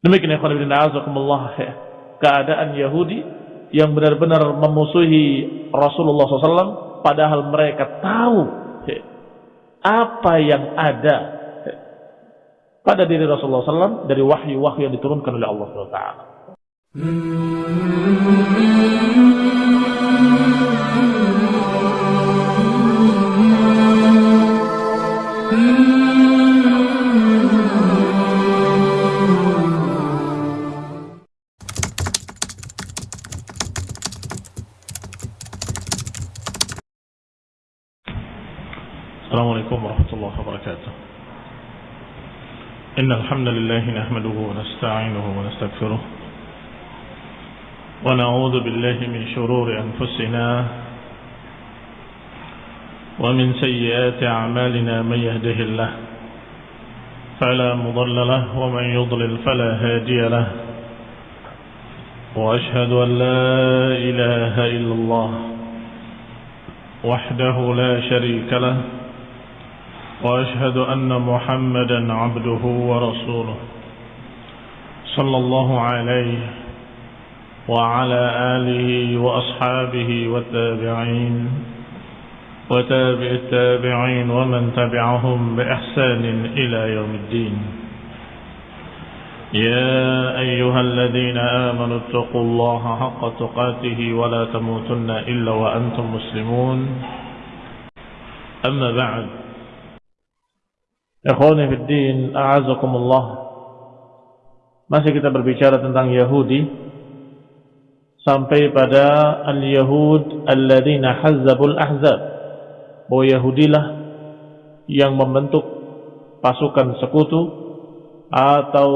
Demikian ikhwan ibn a'azakumullah keadaan Yahudi yang benar-benar memusuhi Rasulullah SAW padahal mereka tahu apa yang ada pada diri Rasulullah SAW dari wahyu-wahyu yang diturunkan oleh Allah SWT. إن الحمد لله نحمده ونستعينه ونستغفره ونعوذ بالله من شرور أنفسنا ومن سيئات أعمالنا من يهده الله فلا مضل له ومن يضلل فلا هادي له وأشهد أن لا إله إلا الله وحده لا شريك له وأشهد أن محمدا عبده ورسوله صلى الله عليه وعلى آله وأصحابه والتابعين وتابع التابعين ومن تبعهم بإحسان إلى يوم الدين. يا أيها الذين آمنوا اتقوا الله حق تقاته ولا تموتن إلا وأنتم مسلمون. أما بعد Ikhwani fi din, a'azakumullah. Masih kita berbicara tentang Yahudi sampai pada al-Yahud alladzina hazzabul ahzab. Bahwa Yahudilah yang membentuk pasukan sekutu atau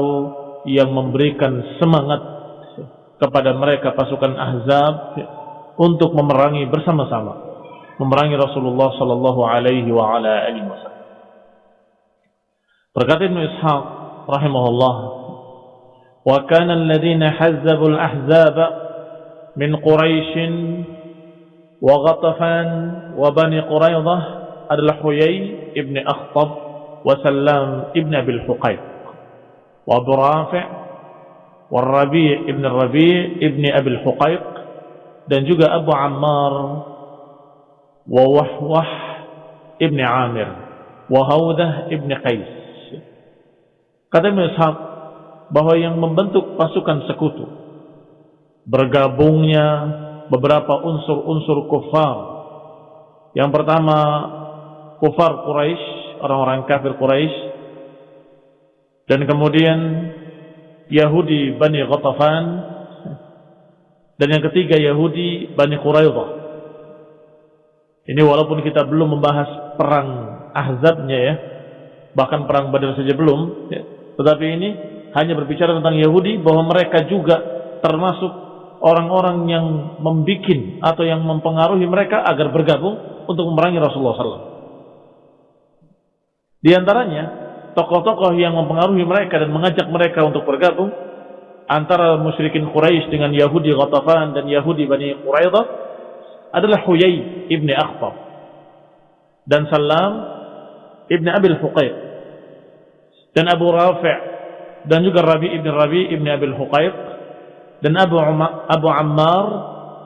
yang memberikan semangat kepada mereka pasukan ahzab untuk memerangi bersama-sama memerangi Rasulullah sallallahu alaihi wa ala alihi wasallam. Berkata Ibn Ishaq rahimahullah, "Wa kana alladhina hazzabu al-ahzab min Quraisy wa Ghatafan wa Bani Quraidah adalah Huyai ibn Akhtab wa Sallam ibn Abi al-Huqayq wa Abu Rafi' wa Rabi' ibn Rabi' ibn Abi al-Huqayq dan juga Abu Ammar wa Wahwah ibn Amir wa Hawdah ibn Qais Kata Ibn bahwa yang membentuk pasukan sekutu bergabungnya beberapa unsur-unsur kufar. Yang pertama kufar Quraisy, orang-orang kafir Quraisy. Dan kemudian Yahudi Bani Ghatafan dan yang ketiga Yahudi Bani Quraidah. Ini walaupun kita belum membahas perang Ahzabnya ya, bahkan perang Badar saja belum, ya. Tetapi ini hanya berbicara tentang Yahudi bahwa mereka juga termasuk orang-orang yang membikin atau yang mempengaruhi mereka agar bergabung untuk memerangi Rasulullah SAW. Di antaranya tokoh-tokoh yang mempengaruhi mereka dan mengajak mereka untuk bergabung antara musyrikin Quraisy dengan Yahudi Ghatafan dan Yahudi Bani Quraidah adalah Huyai ibni Akhtab dan Salam ibni Abil Huqaiq dan Abu Rafi' dan juga Rabi ibn Rabi ibn Abil Huqaiq dan Abu Uma, Abu Ammar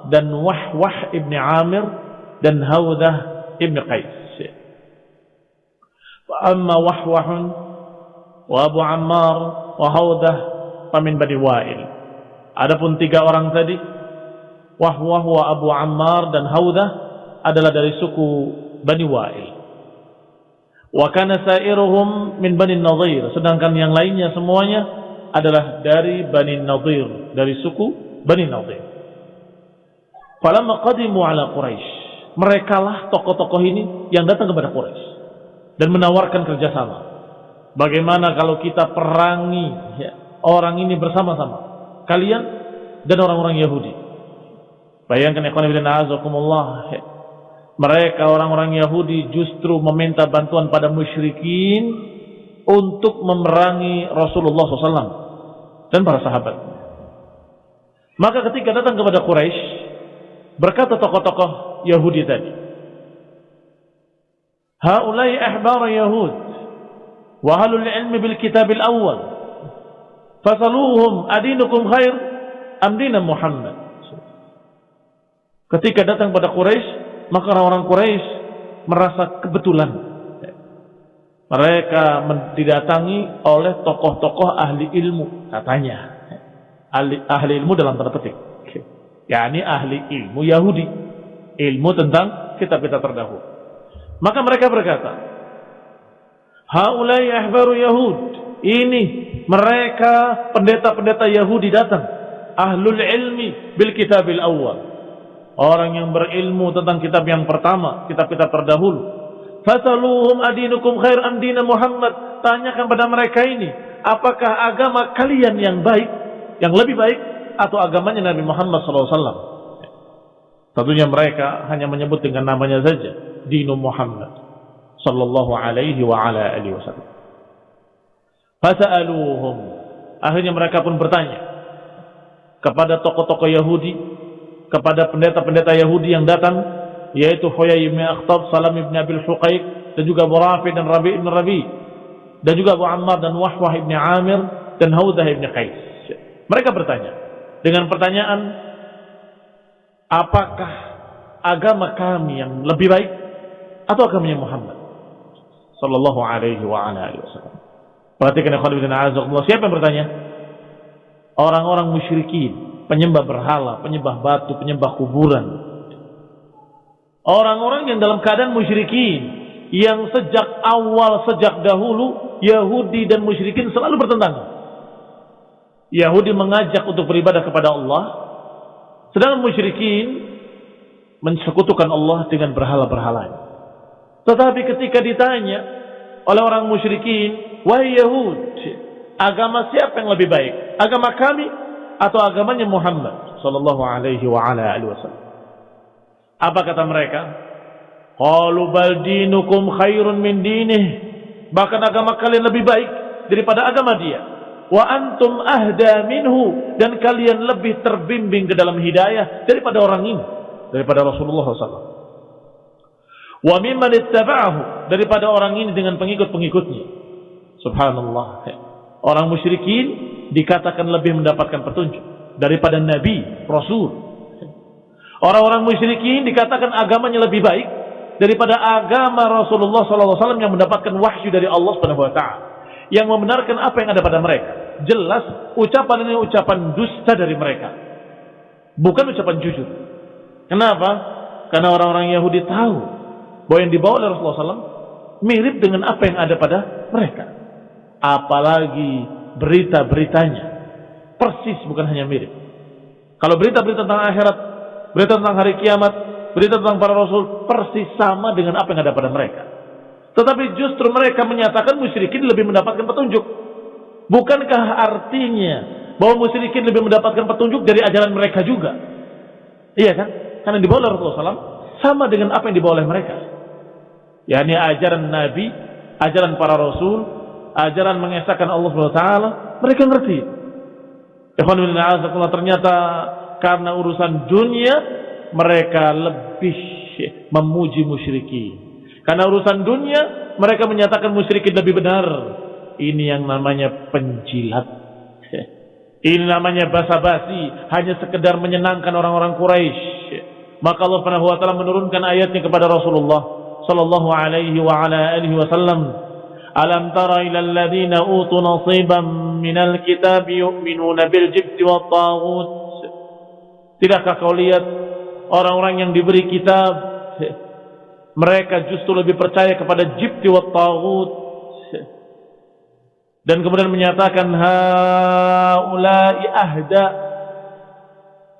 dan Wahwah ibn Amir dan Hawdah ibn Qais. Wa amma Wahwah wa Hawdah famin Bani Wa'il. Adapun tiga orang tadi Wahwah wa Abu Ammar dan Hawdah adalah dari suku Bani Wa'il. Wa kana sairuhum min Bani Nadir, sedangkan yang lainnya semuanya adalah dari Bani Nadir, dari suku Bani Nadir. Falamma qadimu ala Quraisy, merekalah tokoh-tokoh ini yang datang kepada Quraisy dan menawarkan kerjasama. Bagaimana kalau kita perangi ya, orang ini bersama-sama, kalian dan orang-orang Yahudi. Bayangkan ikhwan fillah azakumullah, ya, mereka orang-orang Yahudi justru meminta bantuan pada musyrikin untuk memerangi Rasulullah SAW dan para sahabat. Maka ketika datang kepada Quraisy, berkata tokoh-tokoh Yahudi tadi, Haulai ahbar Yahud wa halul ilmi bil kitab al-awwal Fasaluhum adinukum khair am dina Muhammad. Ketika datang pada Quraisy, maka orang-orang Quraisy merasa kebetulan. Mereka didatangi oleh tokoh-tokoh ahli ilmu katanya. Ahli, ahli ilmu dalam tanda petik. Yakni ahli ilmu Yahudi. Ilmu tentang kitab-kitab terdahulu. Maka mereka berkata haulai ahbaru Yahud. Ini mereka pendeta-pendeta Yahudi datang. Ahlul ilmi bil kitabil awal orang yang berilmu tentang kitab yang pertama kitab-kitab terdahulu Fasaluhum adinukum khair am dina Muhammad. Tanyakan pada mereka ini, apakah agama kalian yang baik, yang lebih baik atau agamanya Nabi Muhammad SAW? Tentunya mereka hanya menyebut dengan namanya saja, dinu Muhammad sallallahu alaihi wa ala alihi wasallam. Fasaluhum. Akhirnya mereka pun bertanya kepada tokoh-tokoh Yahudi, kepada pendeta-pendeta Yahudi yang datang yaitu Huyai bin Akhtab, Salam bin Abil Huqaiq dan juga Abu Rafi dan Rabi bin Rabi dan juga Abu Ammar dan Wahwah bin Amir dan Haudah bin Qais. Mereka bertanya dengan pertanyaan apakah agama kami yang lebih baik atau agamanya Muhammad sallallahu alaihi wa ala alihi wasallam. Perhatikan ya khawatirin azakumullah. Siapa yang bertanya? Orang-orang musyrikin, penyembah berhala, penyembah batu, penyembah kuburan, Orang-orang yang dalam keadaan musyrikin yang sejak awal sejak dahulu Yahudi dan musyrikin selalu bertentangan. Yahudi mengajak untuk beribadah kepada Allah, sedangkan musyrikin mensekutukan Allah dengan berhala-berhala. Tetapi ketika ditanya oleh orang musyrikin, "Wahai Yahud, agama siapa yang lebih baik? Agama kami atau agamanya Muhammad sallallahu alaihi wa ala alihi wasallam?" Apa kata mereka? Qalu bal dinukum khairun min dinih. Bahkan agama kalian lebih baik daripada agama dia. Wa antum ahda minhu dan kalian lebih terbimbing ke dalam hidayah daripada orang ini, daripada Rasulullah SAW. Wa mimman ittaba'ahu daripada orang ini dengan pengikut-pengikutnya. Subhanallah. Orang musyrikin dikatakan lebih mendapatkan petunjuk daripada nabi, rasul, Orang-orang musyrikin dikatakan agamanya lebih baik daripada agama Rasulullah SAW yang mendapatkan wahyu dari Allah Subhanahu Wa Taala yang membenarkan apa yang ada pada mereka. Jelas ucapan ini ucapan dusta dari mereka, bukan ucapan jujur. Kenapa? Karena orang-orang Yahudi tahu bahwa yang dibawa oleh Rasulullah SAW mirip dengan apa yang ada pada mereka. Apalagi berita-beritanya persis bukan hanya mirip. Kalau berita-berita tentang akhirat berita tentang hari kiamat, berita tentang para rasul persis sama dengan apa yang ada pada mereka. Tetapi justru mereka menyatakan musyrikin lebih mendapatkan petunjuk. Bukankah artinya bahwa musyrikin lebih mendapatkan petunjuk dari ajaran mereka juga? Iya kan? Karena dibawa oleh Rasulullah SAW sama dengan apa yang dibawa oleh mereka. yakni ajaran Nabi, ajaran para Rasul, ajaran mengesahkan Allah SWT, mereka ngerti. ternyata karena urusan dunia mereka lebih memuji musyrikin. Karena urusan dunia mereka menyatakan musyrikin lebih benar. Ini yang namanya penjilat. Ini namanya basa-basi, hanya sekedar menyenangkan orang-orang Quraisy. Maka Allah Subhanahu wa taala menurunkan ayatnya kepada Rasulullah sallallahu alaihi wa ala alihi wasallam. Ila alladhina utu nasiban minal kitab yu'minuna bil jibti wat taghut. Tidakkah kau lihat orang-orang yang diberi kitab? Mereka justru lebih percaya kepada jibti wa taghut. Dan kemudian menyatakan haula'i ahda.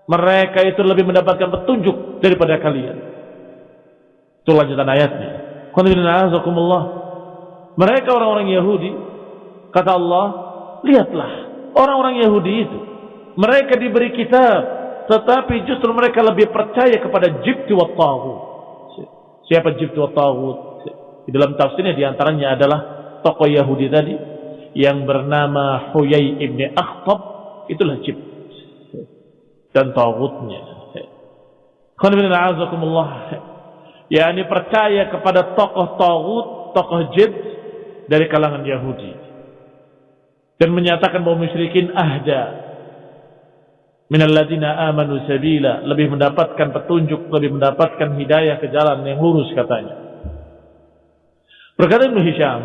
Mereka itu lebih mendapatkan petunjuk daripada kalian. Itu lanjutan ayatnya mereka orang-orang Yahudi kata Allah lihatlah orang-orang Yahudi itu mereka diberi kitab tetapi justru mereka lebih percaya kepada jibti wa taghut. Siapa jibti wa taghut? Di dalam tafsirnya di antaranya adalah tokoh Yahudi tadi yang bernama Huyai ibn Akhtab itulah jibt dan taghutnya. Ya ini percaya kepada tokoh taghut, tokoh jibt dari kalangan Yahudi. dan menyatakan bahwa musyrikin ahda. Minalladzina amanu sabila. Lebih mendapatkan petunjuk lebih mendapatkan hidayah ke jalan yang lurus katanya. Berkata Ibnu Hisham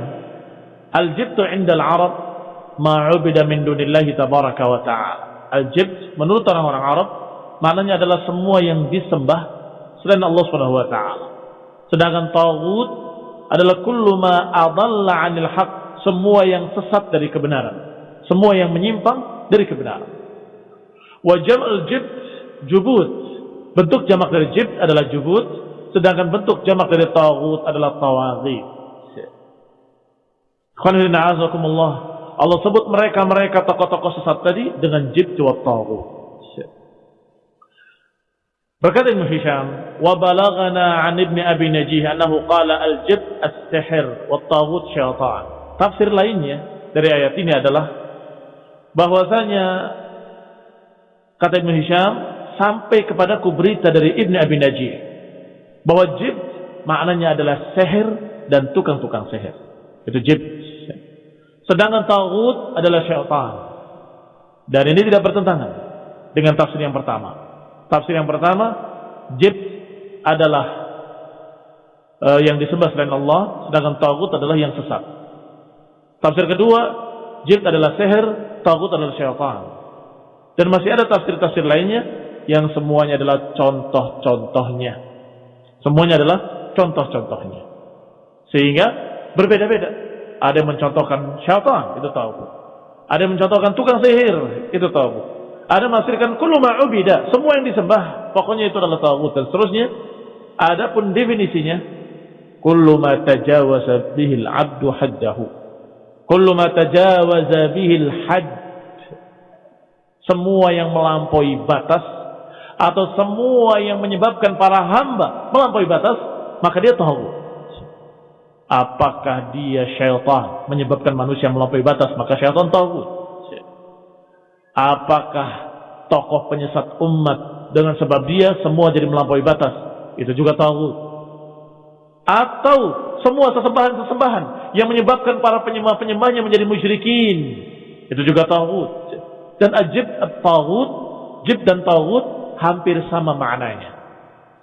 al-jibtu 'inda al-arab ma 'ubida min dunillahi tabaraka wa ta'ala. Al-jibt menurut orang-orang Arab maknanya adalah semua yang disembah selain Allah Subhanahu wa taala. Sedangkan tagut adalah kullu ma adalla 'anil haq semua yang sesat dari kebenaran semua yang menyimpang dari kebenaran Wa jam'ul jibt jubut. Bentuk jamak dari jibt adalah jubut, sedangkan bentuk jamak dari taghut adalah tawaghit. Allah sebut mereka-mereka tokoh-tokoh sesat tadi dengan jibt wa taghut. Berkata Ibn Hisham, "Wa balagana 'an Ibn Abi Najih annahu qala al-jibt as-sihr wa taghut syaitan." Tafsir lainnya dari ayat ini adalah bahwasanya kata Ibn Hisham sampai kepadaku berita dari Ibn Abi Najih bahwa jib maknanya adalah seher dan tukang-tukang seher itu jib sedangkan tagut adalah syaitan. Dan ini tidak bertentangan dengan tafsir yang pertama tafsir yang pertama jib adalah uh, yang disembah selain Allah sedangkan tagut adalah yang sesat tafsir kedua jib adalah seher tagut adalah syaitan dan masih ada tafsir-tafsir lainnya yang semuanya adalah contoh-contohnya. Semuanya adalah contoh-contohnya. Sehingga berbeda-beda. Ada yang mencontohkan syaitan, itu tahu. Ada yang mencontohkan tukang sihir, itu tahu. Ada menafsirkan kullu ma'ubida, semua yang disembah, pokoknya itu adalah tahu dan seterusnya. Adapun definisinya kullu ma tajawaza bihil abdu haddahu. Kullu ma tajawaza bihil hadd semua yang melampaui batas atau semua yang menyebabkan para hamba melampaui batas, maka dia tahu. Apakah dia syaitan menyebabkan manusia melampaui batas, maka syaitan tahu. Apakah tokoh penyesat umat dengan sebab dia semua jadi melampaui batas, itu juga tahu. Atau semua sesembahan-sesembahan yang menyebabkan para penyembah-penyembahnya menjadi musyrikin, itu juga tahu. Dan ajib at-taghut, jib dan taghut hampir sama maknanya.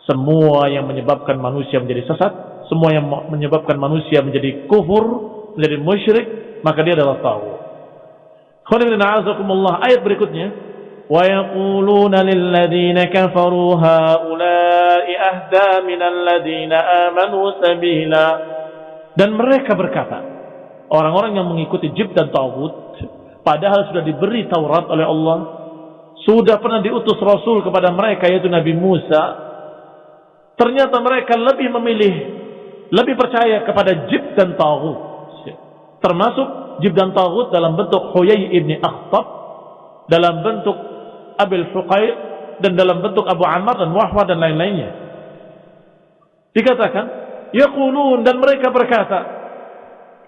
Semua yang menyebabkan manusia menjadi sesat, semua yang menyebabkan manusia menjadi kufur, menjadi musyrik, maka dia adalah taghut. Ayat berikutnya, lil ladzina kafaru haula'i ahda minal ladzina amanu sabila. Dan mereka berkata, orang-orang yang mengikuti jib dan taghut Padahal sudah diberi Taurat oleh Allah. Sudah pernah diutus Rasul kepada mereka yaitu Nabi Musa. Ternyata mereka lebih memilih, lebih percaya kepada Jib dan Tawud. Termasuk Jib dan Tawud dalam bentuk Huyai ibni Akhtab. Dalam bentuk Abil Fuqaid. Dan dalam bentuk Abu Ammar dan Wahwa dan lain-lainnya. Dikatakan, Yaqulun dan mereka berkata,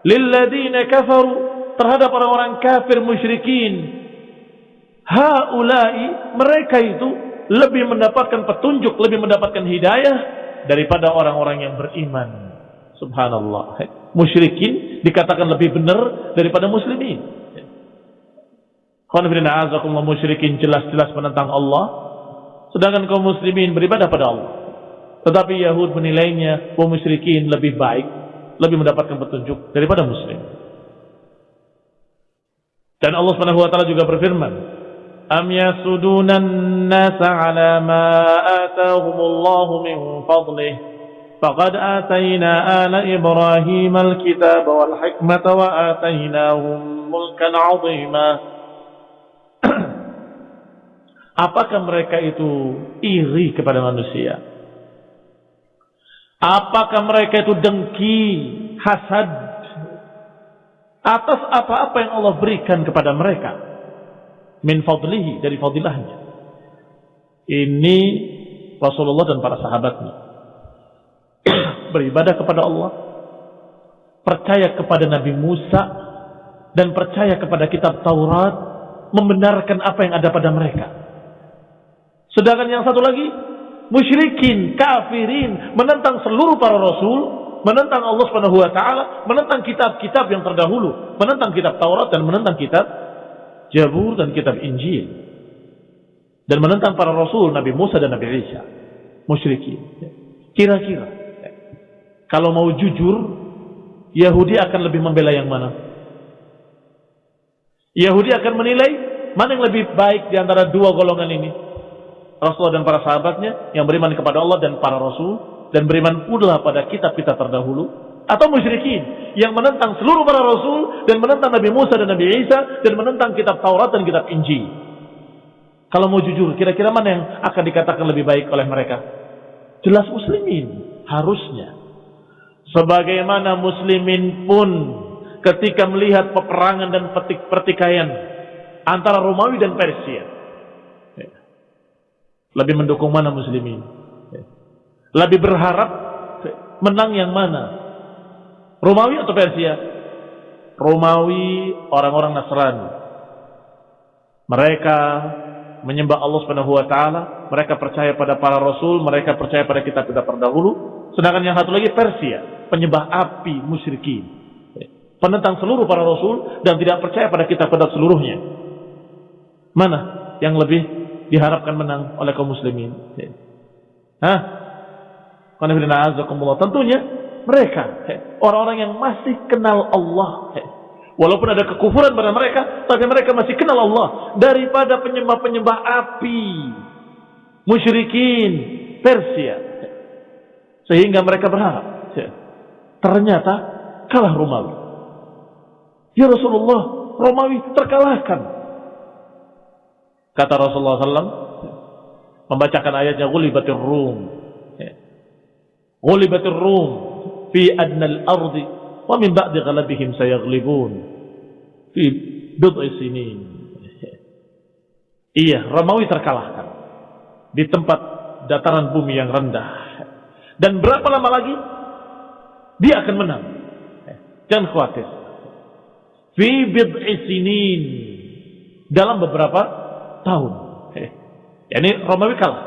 Lilladina kafaru terhadap orang-orang kafir musyrikin. Haulai mereka itu lebih mendapatkan petunjuk, lebih mendapatkan hidayah daripada orang-orang yang beriman. Subhanallah. Musyrikin dikatakan lebih benar daripada muslimin. Khonfirina azakumullah musyrikin jelas-jelas menentang Allah. Sedangkan kaum muslimin beribadah pada Allah. Tetapi Yahud menilainya kaum musyrikin lebih baik, lebih mendapatkan petunjuk daripada muslim. Dan Allah Subhanahu wa taala juga berfirman, "Am yasudunan nasa 'ala ma atahumullahu min fadlih? Faqad ala Ibrahim al-kitaba wal hikmata wa atainahum mulkan 'azima." Apakah mereka itu iri kepada manusia? Apakah mereka itu dengki, hasad atas apa-apa yang Allah berikan kepada mereka min fadlihi dari fadilahnya ini Rasulullah dan para sahabatnya beribadah kepada Allah. Percaya kepada Nabi Musa. Dan percaya kepada kitab Taurat. Membenarkan apa yang ada pada mereka. Sedangkan yang satu lagi. Musyrikin, kafirin. Menentang seluruh para rasul. Menentang Allah Subhanahu wa taala, menentang kitab-kitab yang terdahulu, menentang kitab Taurat dan menentang kitab Jabur dan kitab Injil. Dan menentang para rasul Nabi Musa dan Nabi Isa. Musyrikin. Kira-kira kalau mau jujur, Yahudi akan lebih membela yang mana? Yahudi akan menilai mana yang lebih baik di antara dua golongan ini. Rasulullah dan para sahabatnya yang beriman kepada Allah dan para rasul dan beriman pula pada kitab-kitab terdahulu atau musyrikin yang menentang seluruh para rasul dan menentang Nabi Musa dan Nabi Isa dan menentang kitab Taurat dan kitab Injil. Kalau mau jujur, kira-kira mana yang akan dikatakan lebih baik oleh mereka? Jelas muslimin, harusnya. Sebagaimana muslimin pun ketika melihat peperangan dan pertikaian antara Romawi dan Persia lebih mendukung mana muslimin? Lebih berharap menang yang mana? Romawi atau Persia? Romawi orang-orang Nasrani. Mereka menyembah Allah taala, mereka percaya pada para rasul, mereka percaya pada kitab-kitab terdahulu. Sedangkan yang satu lagi Persia, penyembah api musyrikin. Penentang seluruh para rasul dan tidak percaya pada kitab-kitab seluruhnya. Mana yang lebih diharapkan menang oleh kaum muslimin. Hah? Tentunya mereka orang-orang yang masih kenal Allah. Walaupun ada kekufuran pada mereka, tapi mereka masih kenal Allah daripada penyembah-penyembah api, musyrikin Persia. Sehingga mereka berharap. Ternyata kalah Romawi. Ya Rasulullah, Romawi terkalahkan. Kata Rasulullah SAW membacakan ayatnya Ghulibatir Rum. Ghulibatir Rum fi adnal ardi wa min ba'di ghalabihim sayaghlibun fi bid'i sinin. Iya, Romawi terkalahkan di tempat dataran bumi yang rendah. Dan berapa lama lagi dia akan menang. Jangan khawatir. Fi bid'i dalam beberapa tahun. Ya, ini Romawi kalah.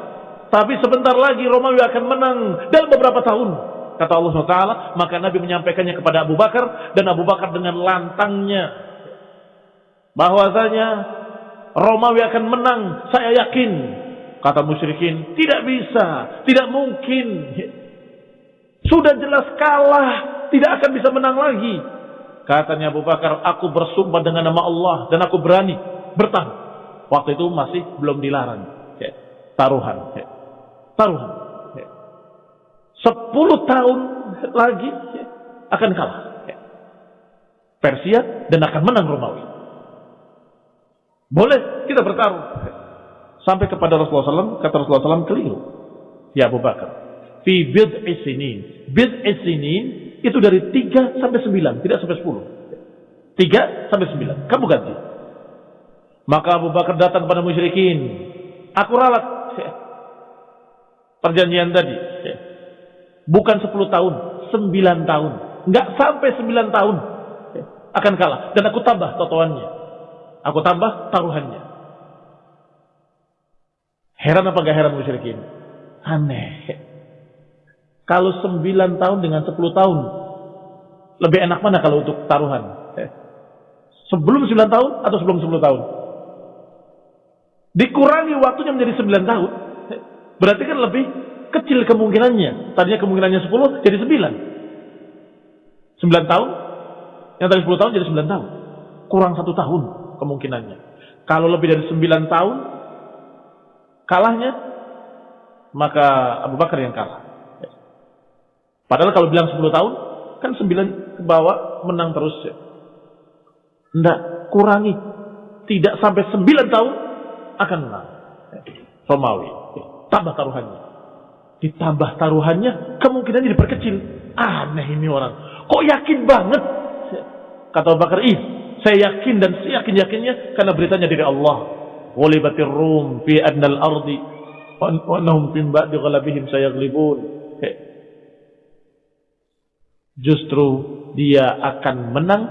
Tapi sebentar lagi Romawi akan menang dalam beberapa tahun. Kata Allah SWT, maka Nabi menyampaikannya kepada Abu Bakar dan Abu Bakar dengan lantangnya bahwasanya Romawi akan menang, saya yakin. Kata musyrikin, tidak bisa, tidak mungkin. Sudah jelas kalah, tidak akan bisa menang lagi. Katanya Abu Bakar, aku bersumpah dengan nama Allah dan aku berani bertahan. Waktu itu masih belum dilarang. Taruhan. Taruhan. Sepuluh tahun lagi akan kalah. Persia dan akan menang Romawi. Boleh kita bertaruh. Sampai kepada Rasulullah SAW, kata Rasulullah SAW keliru. Ya Abu Bakar. Fi bid'i sinin. Bid'i sinin itu dari 3 sampai 9, tidak sampai 10. 3 sampai 9. Kamu ganti. Maka Abu Bakar datang kepada musyrikin. Aku ralat perjanjian tadi. Bukan 10 tahun, 9 tahun. Enggak sampai 9 tahun akan kalah. Dan aku tambah totoannya. Aku tambah taruhannya. Heran apa gak heran musyrikin? Aneh. Kalau 9 tahun dengan 10 tahun, lebih enak mana kalau untuk taruhan? Sebelum 9 tahun atau sebelum 10 tahun? Dikurangi waktunya menjadi 9 tahun. Berarti kan lebih kecil kemungkinannya. Tadinya kemungkinannya 10 jadi 9. 9 tahun. Yang tadi 10 tahun jadi 9 tahun. Kurang satu tahun kemungkinannya. Kalau lebih dari 9 tahun, kalahnya, maka Abu Bakar yang kalah. Padahal kalau bilang 10 tahun, kan 9 ke bawah menang terus. Ya. Enggak, kurangi. Tidak sampai 9 tahun, akan menang. Romawi. Tambah taruhannya. Ditambah taruhannya, kemungkinannya diperkecil. Aneh ini orang. Kok yakin banget? Kata Abu Bakar, ih, saya yakin dan saya yakin-yakinnya karena beritanya dari Allah. Walibatir rum fi adnal ardi wa annahum fin ba'di ghalabihim sayaglibun. Justru dia akan menang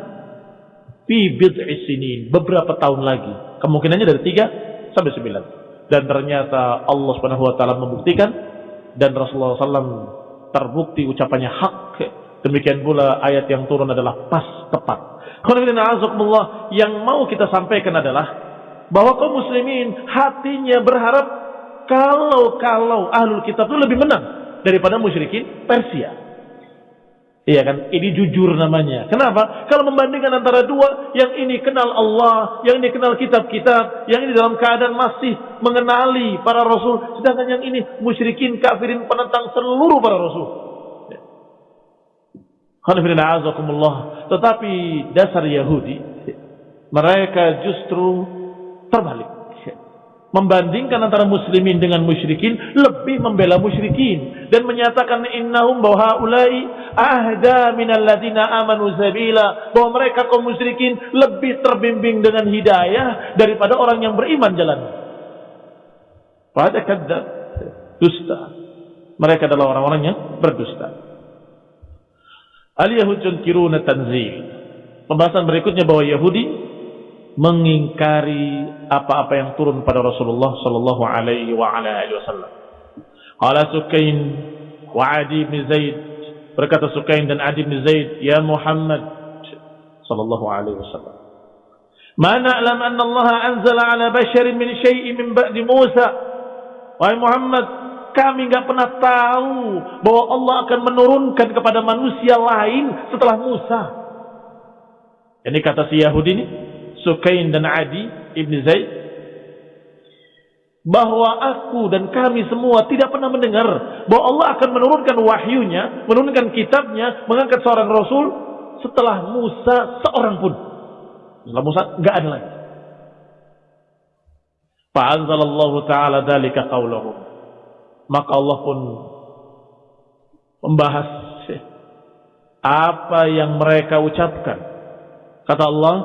fi bid'i sinin beberapa tahun lagi. Kemungkinannya dari tiga sampai 9. Dan ternyata Allah Subhanahu wa taala membuktikan dan Rasulullah SAW terbukti ucapannya hak Demikian pula ayat yang turun adalah pas tepat. Yang mau kita sampaikan adalah bahwa kaum muslimin hatinya berharap kalau-kalau ahlul kitab itu lebih menang daripada musyrikin Persia. Iya kan? Ini jujur namanya. Kenapa? Kalau membandingkan antara dua, yang ini kenal Allah, yang ini kenal kitab-kitab, yang ini dalam keadaan masih mengenali para rasul, sedangkan yang ini musyrikin, kafirin, penentang seluruh para rasul. Tetapi dasar Yahudi, mereka justru terbalik membandingkan antara muslimin dengan musyrikin lebih membela musyrikin dan menyatakan innahum bahwa haulai ahda minal ladina amanu sabila bahwa mereka kaum musyrikin lebih terbimbing dengan hidayah daripada orang yang beriman jalan. Pada kadzab dusta. Mereka adalah orang-orang yang berdusta. Al-Yahud yunkiruna tanzil. Pembahasan berikutnya bahwa Yahudi mengingkari apa-apa yang turun pada Rasulullah sallallahu alaihi wa ala alihi wasallam. Qala Sukain wa Adi bin Zaid berkata Sukain dan Adi bin Zaid, "Ya Muhammad sallallahu alaihi wasallam, ma na'lam anna Allah anzala ala basharin min syai'in min ba'di Musa." Wahai Muhammad, kami enggak pernah tahu bahwa Allah akan menurunkan kepada manusia lain setelah Musa. Ini kata si Yahudi ini, Sukain dan Adi Ibn Zaid bahwa aku dan kami semua tidak pernah mendengar bahwa Allah akan menurunkan wahyunya, menurunkan kitabnya, mengangkat seorang rasul setelah Musa seorang pun. Setelah Musa enggak ada lagi. Fa'anzalallahu ta'ala dalika qawlahum. Maka Allah pun membahas apa yang mereka ucapkan. Kata Allah,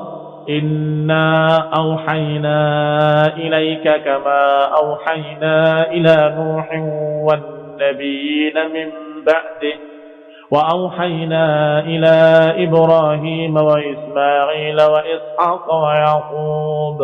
إنا أوحينا إليك كما أوحينا إلى نوح والنبيين من بعده وأوحينا إلى إبراهيم وإسماعيل وإسحاق ويعقوب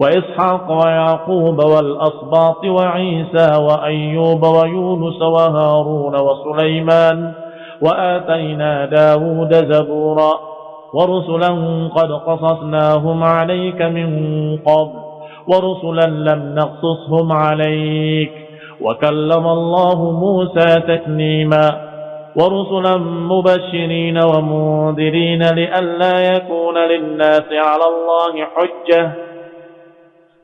وإسحاق ويعقوب والأصباط وعيسى وأيوب ويونس وهارون وسليمان وآتينا داود زبوراً ورسلا قد قصصناهم عليك من قبل ورسلا لم نقصصهم عليك وكلم الله موسى تكليما ورسلا مبشرين ومنذرين لئلا يكون للناس على الله حجة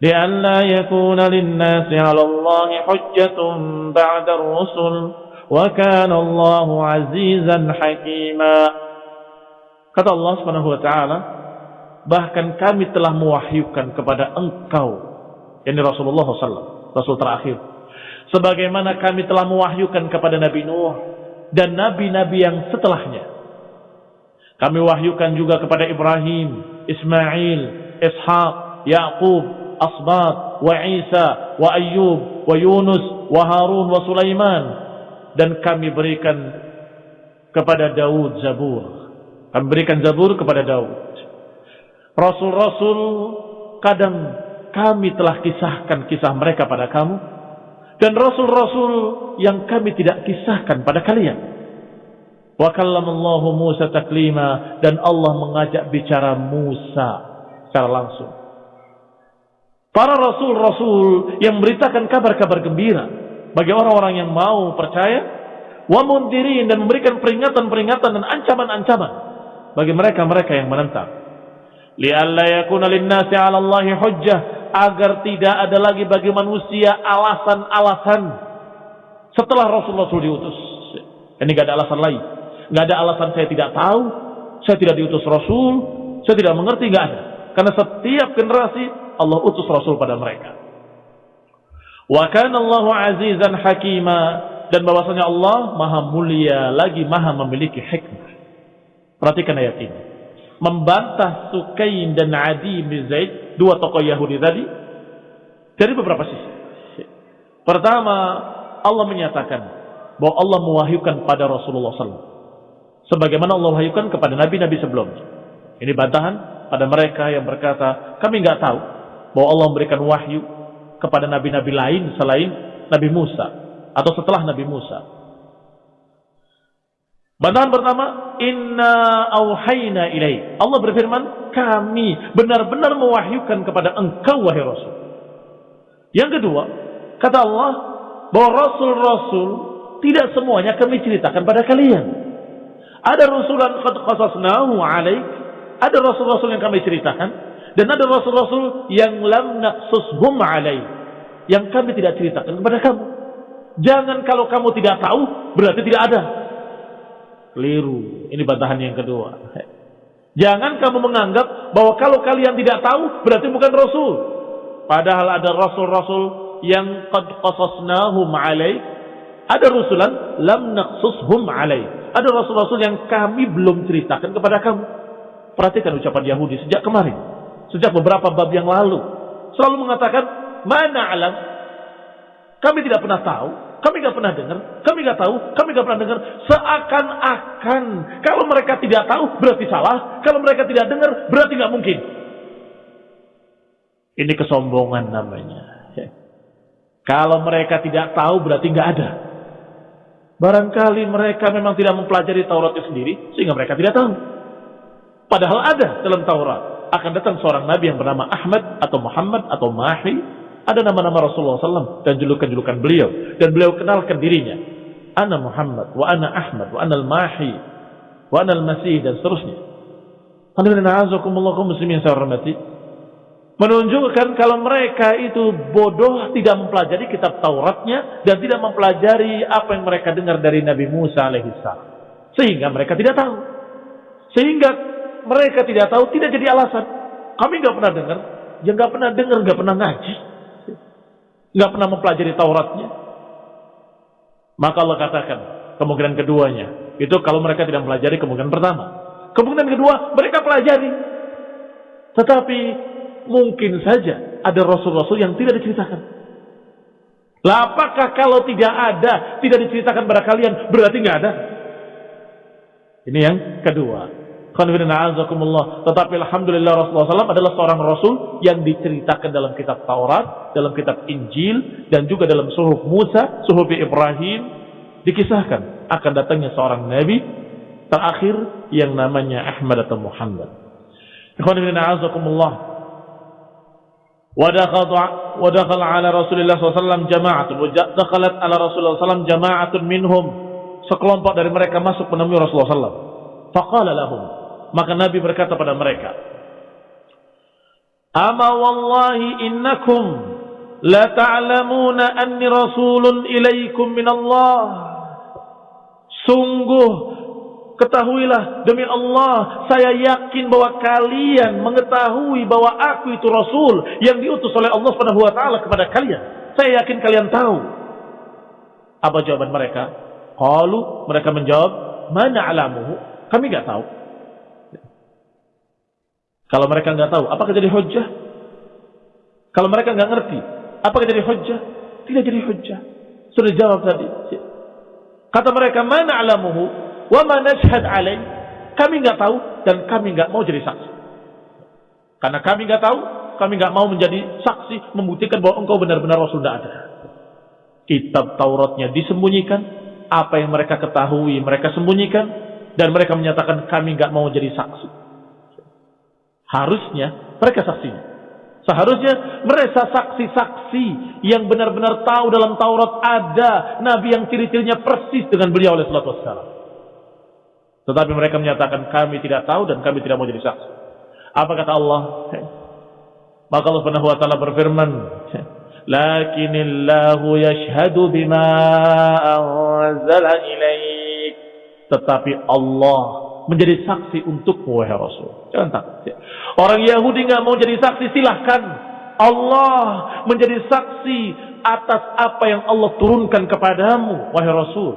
لئلا يكون للناس على الله حجة بعد الرسل وكان الله عزيزا حكيما Kata Allah Subhanahu wa taala, bahkan kami telah mewahyukan kepada engkau, yakni Rasulullah SAW, Rasul terakhir. Sebagaimana kami telah mewahyukan kepada Nabi Nuh dan nabi-nabi yang setelahnya. Kami wahyukan juga kepada Ibrahim, Ismail, Ishaq, Yaqub, Asbat, wa Isa, wa Ayyub, wa Yunus, wa Harun, wa Sulaiman. Dan kami berikan kepada Daud Zabur kami berikan Zabur kepada Daud. Rasul-rasul kadang kami telah kisahkan kisah mereka pada kamu dan rasul-rasul yang kami tidak kisahkan pada kalian. Wa kallamallahu Musa taklima dan Allah mengajak bicara Musa secara langsung. Para rasul-rasul yang memberitakan kabar-kabar gembira bagi orang-orang yang mau percaya, wa mundirin dan memberikan peringatan-peringatan dan ancaman-ancaman bagi mereka-mereka yang menentang. Lialla yakuna linnasi 'ala Allahi hujjah agar tidak ada lagi bagi manusia alasan-alasan setelah Rasulullah SAW diutus. Ini enggak ada alasan lain. Enggak ada alasan saya tidak tahu, saya tidak diutus Rasul, saya tidak mengerti enggak ada. Karena setiap generasi Allah utus Rasul pada mereka. Wa kana Allahu azizan hakima dan bahwasanya Allah maha mulia lagi maha memiliki hikmah. Perhatikan ayat ini. Membantah Sukain dan Adi bin Zaid, dua tokoh Yahudi tadi, dari beberapa sisi. Pertama, Allah menyatakan bahwa Allah mewahyukan pada Rasulullah SAW. Sebagaimana Allah wahyukan kepada nabi-nabi sebelumnya. Ini bantahan pada mereka yang berkata, kami nggak tahu bahwa Allah memberikan wahyu kepada nabi-nabi lain selain Nabi Musa atau setelah Nabi Musa. Bantahan pertama, inna auhayna ilaih. Allah berfirman, kami benar-benar mewahyukan kepada engkau wahai Rasul. Yang kedua, kata Allah bahwa Rasul-Rasul tidak semuanya kami ceritakan pada kalian. Ada Rasulan qad qasasnahu alaik, ada Rasul-Rasul yang kami ceritakan, dan ada Rasul-Rasul yang lam naqsushum alaik, yang kami tidak ceritakan kepada kamu. Jangan kalau kamu tidak tahu, berarti tidak ada. Keliru. Ini bantahan yang kedua. Jangan kamu menganggap bahwa kalau kalian tidak tahu, berarti bukan Rasul. Padahal ada Rasul-Rasul yang qad qasasnahum alaik. Ada Rasulan lam naqsushum alaik. Ada Rasul-Rasul yang kami belum ceritakan kepada kamu. Perhatikan ucapan Yahudi sejak kemarin. Sejak beberapa bab yang lalu. Selalu mengatakan, mana alam? Kami tidak pernah tahu. Kami nggak pernah dengar, kami nggak tahu, kami nggak pernah dengar. Seakan-akan kalau mereka tidak tahu berarti salah, kalau mereka tidak dengar berarti nggak mungkin. Ini kesombongan namanya. Kalau mereka tidak tahu berarti nggak ada. Barangkali mereka memang tidak mempelajari Taurat itu sendiri sehingga mereka tidak tahu. Padahal ada dalam Taurat. Akan datang seorang nabi yang bernama Ahmad atau Muhammad atau Mahi ada nama-nama Rasulullah SAW dan julukan-julukan beliau. Dan beliau kenalkan dirinya. Ana Muhammad, wa ana Ahmad, wa ana al-Mahi, wa ana al-Masih, dan seterusnya. Menunjukkan kalau mereka itu bodoh tidak mempelajari kitab Tauratnya dan tidak mempelajari apa yang mereka dengar dari Nabi Musa alaihissalam. Sehingga mereka tidak tahu. Sehingga mereka tidak tahu tidak jadi alasan. Kami nggak pernah dengar, yang nggak pernah dengar nggak pernah ngaji nggak pernah mempelajari Tauratnya. Maka Allah katakan kemungkinan keduanya itu kalau mereka tidak mempelajari kemungkinan pertama. Kemungkinan kedua mereka pelajari, tetapi mungkin saja ada rasul-rasul yang tidak diceritakan. Lah apakah kalau tidak ada, tidak diceritakan pada kalian, berarti nggak ada? Ini yang kedua. Tetapi Alhamdulillah Rasulullah SAW adalah seorang Rasul yang diceritakan dalam kitab Taurat, dalam kitab Injil, dan juga dalam suhuf Musa, suhuf Ibrahim. Dikisahkan akan datangnya seorang Nabi terakhir yang namanya Ahmad atau Muhammad. ودخل على رسول الله صلى الله عليه وسلم جماعة ودخلت على رسول الله صلى الله عليه وسلم جماعة منهم sekelompok dari mereka masuk menemui Rasulullah SAW. Faqala lahum maka Nabi berkata pada mereka, Ama wallahi innakum la ta'lamuna anni rasulun ilaikum min Allah. Sungguh ketahuilah demi Allah saya yakin bahwa kalian mengetahui bahwa aku itu rasul yang diutus oleh Allah Subhanahu wa taala kepada kalian. Saya yakin kalian tahu. Apa jawaban mereka? Qalu mereka menjawab, "Mana alamuhu?" Kami enggak tahu. Kalau mereka nggak tahu, apakah jadi hujjah? Kalau mereka nggak ngerti, apakah jadi hujjah? Tidak jadi hujjah. Sudah jawab tadi. Kata mereka, mana alamuhu, wa mana syahad alaih. Kami nggak tahu dan kami nggak mau jadi saksi. Karena kami nggak tahu, kami nggak mau menjadi saksi membuktikan bahwa engkau benar-benar Rasul tidak ada. Kitab Tauratnya disembunyikan, apa yang mereka ketahui mereka sembunyikan, dan mereka menyatakan kami nggak mau jadi saksi. Harusnya mereka saksinya. Seharusnya mereka saksi-saksi yang benar-benar tahu dalam Taurat ada Nabi yang ciri-cirinya persis dengan beliau oleh salatu wassalam. Tetapi mereka menyatakan kami tidak tahu dan kami tidak mau jadi saksi. Apa kata Allah? Maka Allah Subhanahu wa taala berfirman, "Lakinillahu yashhadu bima anzala ilaik." Tetapi Allah menjadi saksi untuk wahai Rasul. Jangan takut. Ya. Orang Yahudi nggak mau jadi saksi, silahkan. Allah menjadi saksi atas apa yang Allah turunkan kepadamu, wahai Rasul.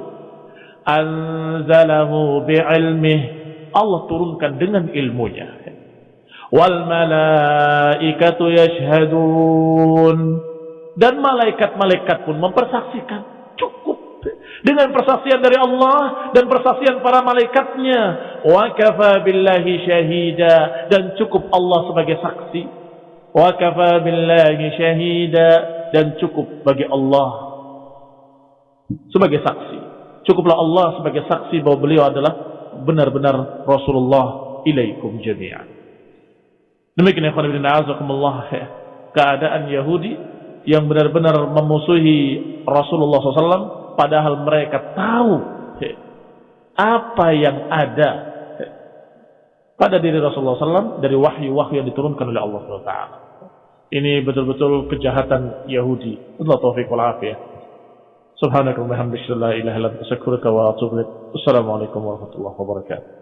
Anzalahu bi'ilmih. Allah turunkan dengan ilmunya. Wal malaikatu yashhadun. Dan malaikat-malaikat pun mempersaksikan. Dengan persaksian dari Allah dan persaksian para malaikatnya. Wa kafa billahi syahida dan cukup Allah sebagai saksi. Wa kafa billahi syahida dan cukup bagi Allah sebagai saksi. Cukuplah Allah sebagai saksi bahwa beliau adalah benar-benar Rasulullah ilaikum jami'an. Demikian ya Allah keadaan Yahudi yang benar-benar memusuhi Rasulullah SAW padahal mereka tahu apa yang ada pada diri Rasulullah SAW dari wahyu-wahyu yang diturunkan oleh Allah SWT. Ini betul-betul kejahatan Yahudi. Allah taufiq wal afiyah. Subhanakallahumma hamdika la ilaha illa wa. Assalamualaikum warahmatullahi wabarakatuh.